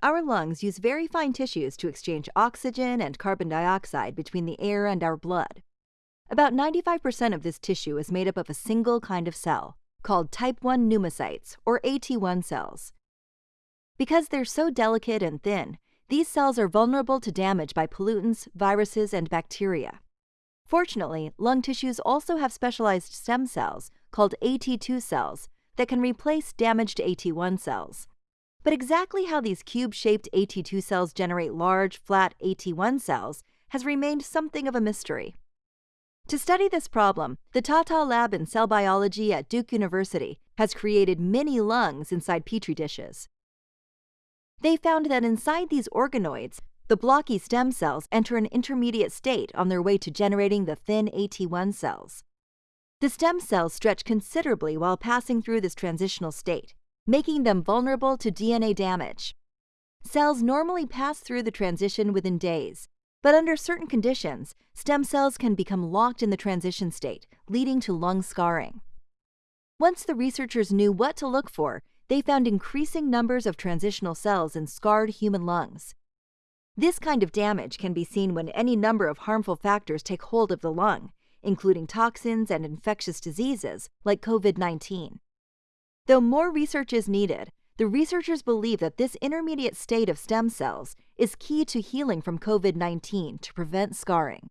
Our lungs use very fine tissues to exchange oxygen and carbon dioxide between the air and our blood. About 95% of this tissue is made up of a single kind of cell, called type 1 pneumocytes, or AT1 cells. Because they're so delicate and thin, these cells are vulnerable to damage by pollutants, viruses, and bacteria. Fortunately, lung tissues also have specialized stem cells, called AT2 cells, that can replace damaged AT1 cells. But exactly how these cube-shaped AT2 cells generate large, flat AT1 cells has remained something of a mystery. To study this problem, the Tata Lab in Cell Biology at Duke University has created mini lungs inside petri dishes. They found that inside these organoids, the blocky stem cells enter an intermediate state on their way to generating the thin AT1 cells. The stem cells stretch considerably while passing through this transitional state, making them vulnerable to DNA damage. Cells normally pass through the transition within days, but under certain conditions, stem cells can become locked in the transition state, leading to lung scarring. Once the researchers knew what to look for, they found increasing numbers of transitional cells in scarred human lungs. This kind of damage can be seen when any number of harmful factors take hold of the lung, including toxins and infectious diseases like COVID 19. Though more research is needed, the researchers believe that this intermediate state of stem cells is key to healing from COVID 19 to prevent scarring.